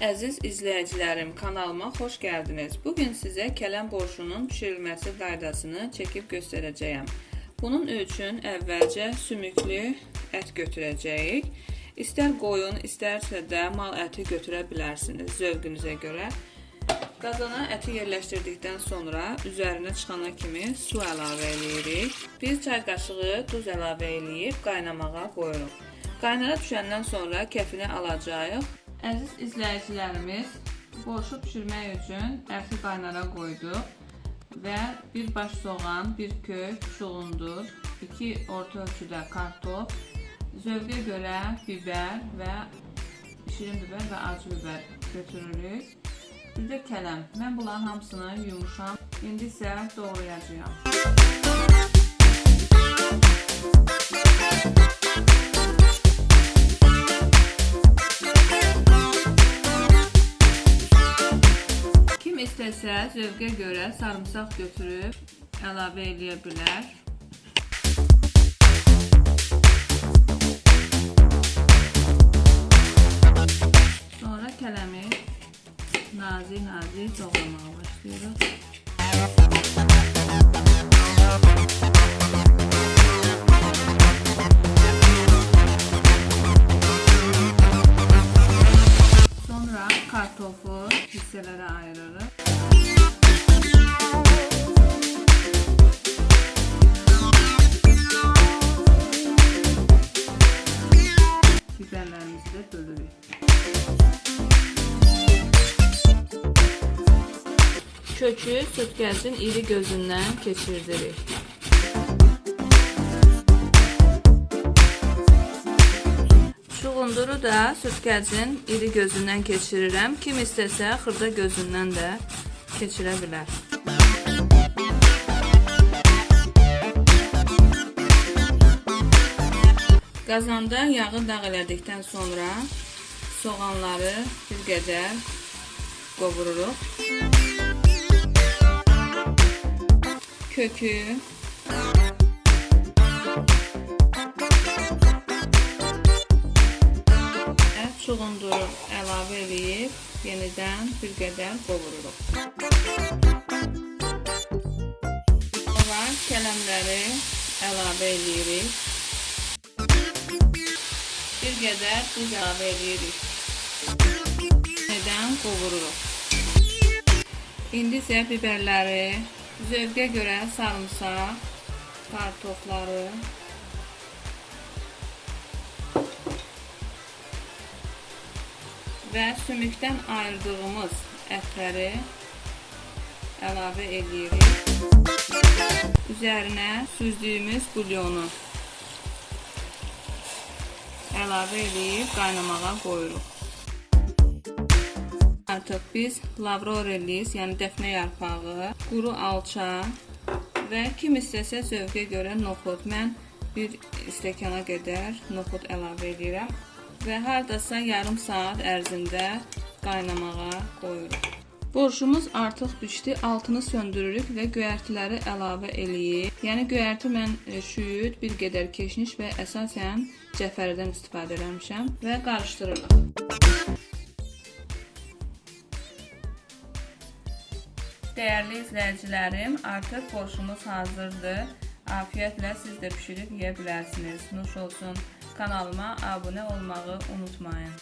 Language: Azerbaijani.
əziz izləyicilərim, kanalıma xoş gəldiniz. Bu gün sizə kələm borşunun bişirilməsi qaydasını çəkib göstərəcəyəm. Bunun üçün əvvəlcə sümüklü ət götürəcəyik. İstər qoyun, istərsə də mal əti götürə bilərsiniz zövqünüzə görə. Qazana əti yerləşdirdikdən sonra üzərinə çıxana kimi su əlavə edirik. 1 çay qaşığı duz əlavə edib qaynamağa qoyuruq. Qaynara düşəndən sonra kəfini alacağıq. Əziz izləyicilərimiz, borşu bişirmək üçün əti qaynara qoyduq və bir baş soğan, bir kök, şulundur, 2 orta ölçüdə kartof, zövqə görə bibər və şirin bibər və acı bibər götürürük. Bir də kələm. Mən bunların hamısını yumuşam. İndi isə doğrayacağam. İstəsə zövqə görə sarımsaq götürüb əlavə eləyə bilər. Sonra kələmi nazik-nazik doğramağa başlayırıq. Kartofu hissələrə ayırırıq. Kökü sütgəcin iri gözündən keçirdirik. Çuğunduru da sütgəcin iri gözündən keçirirəm. Kim istəsə xırda gözündən də keçirə bilər. Qazanda yağı dağ elədikdən sonra soğanları bir qədər qovururuq. Kökü ət çuğunduru əlavə edib yenidən bir qədər qovururuq. Sonra kələmləri əlavə edirik. Bir qədər duz əlavə edirik. Yenidən qovururuq. İndi isə biberləri zövqə görə sarımsaq, kartofları və sümükdən ayırdığımız ətləri əlavə edirik. Üzərinə süzdüyümüz bulyonu əlavə edib qaynamağa qoyuruq. Artıq biz lavrorellis, yəni dəfnə yarpağı, quru alça və kim istəsə zövqə görə noxud. Mən bir stəkana qədər noxud əlavə edirəm və hardasa yarım saat ərzində qaynamağa qoyuruq. Borşumuz artıq bişdi. Altını söndürürük və göyərtiləri əlavə eləyib. Yəni göyərti mən e, şüyüd, bir qədər keşniş və əsasən cəfərdən istifadə eləmişəm və qarışdırırıq. Dəyərli izləyicilərim, artıq borşumuz hazırdır. Afiyətlə siz də pişirib yeyə bilərsiniz. Nuş olsun. Kanalıma abunə olmağı unutmayın.